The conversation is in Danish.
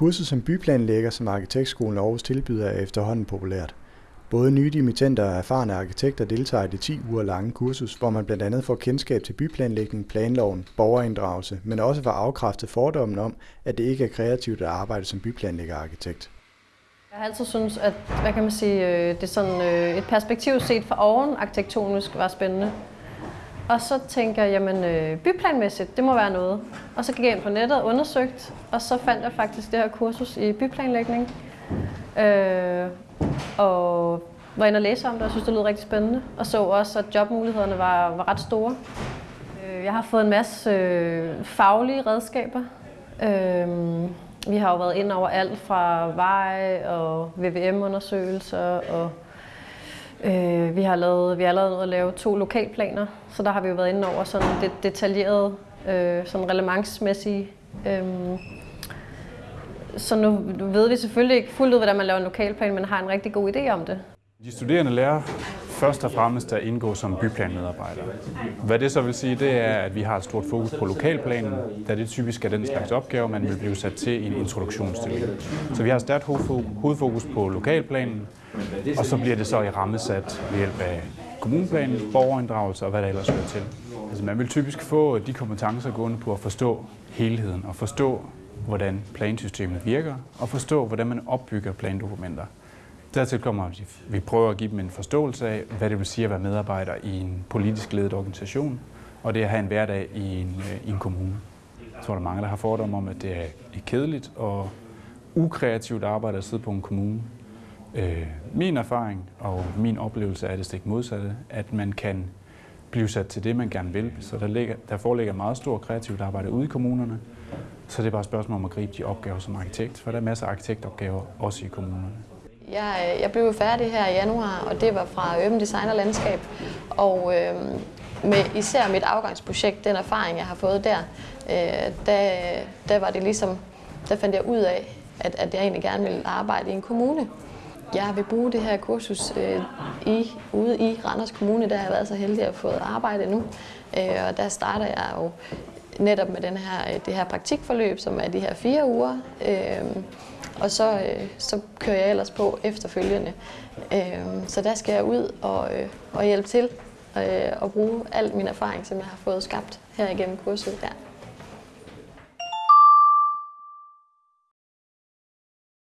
Kurset som byplanlægger, som Arkitektskolen Aarhus tilbyder, er efterhånden populært. Både nye dimittenter og erfarne arkitekter deltager i det 10 uger lange kursus, hvor man blandt andet får kendskab til byplanlægning, planloven, borgerinddragelse, men også får afkræftet fordommen om, at det ikke er kreativt at arbejde som byplanlæggerarkitekt. Jeg har altid synes, at hvad kan man sige, øh, det er sådan øh, et perspektiv set fra oven arkitektonisk var spændende. Og så tænker jeg, jamen øh, byplanmæssigt, det må være noget. Og så gik jeg ind på nettet og undersøgte, og så fandt jeg faktisk det her kursus i byplanlægning. Øh, og var inde og læse om det, og synes, det lød rigtig spændende. Og så også, at jobmulighederne var, var ret store. Øh, jeg har fået en masse øh, faglige redskaber. Øh, vi har jo været ind over alt fra veje og VVM-undersøgelser og Øh, vi har lavet, vi har lavet at lave to lokalplaner, så der har vi jo været inde over sådan det detaljerede, øh, sådan relevansmæssige. Øh, så nu, nu ved vi selvfølgelig ikke fuldt ud, hvordan man laver en lokalplan, men har en rigtig god idé om det. De studerende lærer først og fremmest at indgå som byplanmedarbejder. Hvad det så vil sige, det er, at vi har et stort fokus på lokalplanen, da det typisk er den slags opgave, man vil blive sat til i en introduktionsstilling. Så vi har stærkt hovedfokus på lokalplanen, og så bliver det så i rammesat ved hjælp af kommuneplanen, borgerinddragelse og hvad der ellers hører til. Altså man vil typisk få de kompetencer gående på at forstå helheden og forstå, hvordan plansystemet virker, og forstå, hvordan man opbygger plandokumenter. Dertil kommer, at vi prøver at give dem en forståelse af, hvad det vil sige at være medarbejder i en politisk ledet organisation, og det at have en hverdag i en, øh, i en kommune. Jeg tror, der er mange, der har fordomme om, at det er kedeligt og ukreativt arbejde at sidde på en kommune. Øh, min erfaring og min oplevelse er det stik modsatte, at man kan blive sat til det, man gerne vil. Så der, ligger, der foreligger meget stor kreativt arbejde ude i kommunerne. Så det er bare et spørgsmål om at gribe de opgaver som arkitekt, for der er masser af arkitektopgaver også i kommunerne. Jeg, øh, jeg blev færdig her i januar, og det var fra Urban Design og Landskab. Og øh, med især mit afgangsprojekt, den erfaring, jeg har fået der, øh, der, der var det ligesom, der fandt jeg ud af, at, at jeg egentlig gerne ville arbejde i en kommune. Jeg vil bruge det her kursus øh, i, ude i Randers Kommune, der har jeg været så heldig at få arbejde nu. Øh, og der starter jeg jo netop med den her, øh, det her praktikforløb, som er de her fire uger. Øh, og så, øh, så kører jeg ellers på efterfølgende. Øh, så der skal jeg ud og, øh, og hjælpe til øh, og bruge al min erfaring, som jeg har fået skabt her igennem kurset der.